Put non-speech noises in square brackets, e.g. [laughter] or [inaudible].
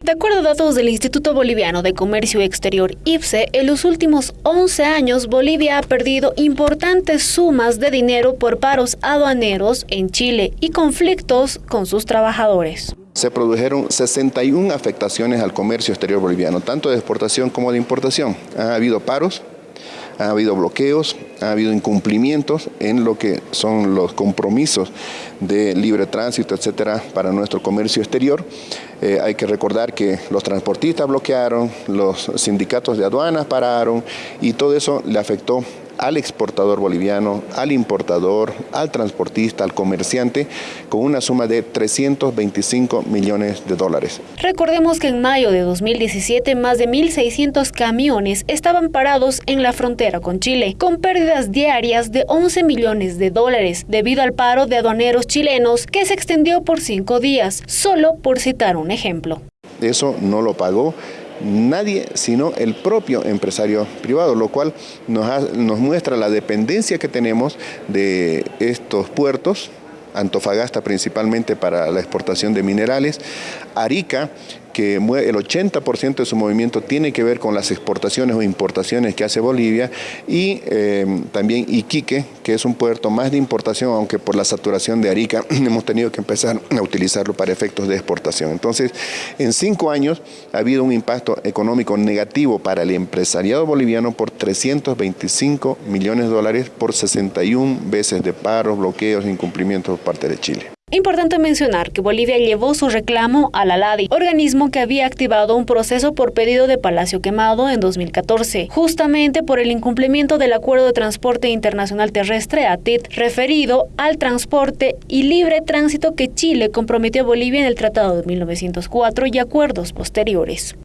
De acuerdo a datos del Instituto Boliviano de Comercio Exterior, IPSE, en los últimos 11 años Bolivia ha perdido importantes sumas de dinero por paros aduaneros en Chile y conflictos con sus trabajadores. Se produjeron 61 afectaciones al comercio exterior boliviano, tanto de exportación como de importación. Ha habido paros, ha habido bloqueos, ha habido incumplimientos en lo que son los compromisos de libre tránsito, etcétera, para nuestro comercio exterior. Eh, hay que recordar que los transportistas bloquearon, los sindicatos de aduanas pararon y todo eso le afectó al exportador boliviano, al importador, al transportista, al comerciante, con una suma de 325 millones de dólares. Recordemos que en mayo de 2017 más de 1.600 camiones estaban parados en la frontera con Chile, con pérdidas diarias de 11 millones de dólares, debido al paro de aduaneros chilenos que se extendió por cinco días, solo por citar un ejemplo. Eso no lo pagó nadie sino el propio empresario privado, lo cual nos, nos muestra la dependencia que tenemos de estos puertos, Antofagasta principalmente para la exportación de minerales, Arica que el 80% de su movimiento tiene que ver con las exportaciones o importaciones que hace Bolivia y em, también Iquique, que es un puerto más de importación, aunque por la saturación de Arica [clears throat] hemos tenido que empezar a utilizarlo para efectos de exportación. Entonces, en cinco años ha habido un impacto económico negativo para el empresariado boliviano por 325 millones de dólares por 61 veces de paros, bloqueos, incumplimientos por parte de Chile. Importante mencionar que Bolivia llevó su reclamo a la LADI, organismo que había activado un proceso por pedido de Palacio Quemado en 2014, justamente por el incumplimiento del Acuerdo de Transporte Internacional Terrestre, ATIT, referido al transporte y libre tránsito que Chile comprometió a Bolivia en el Tratado de 1904 y acuerdos posteriores.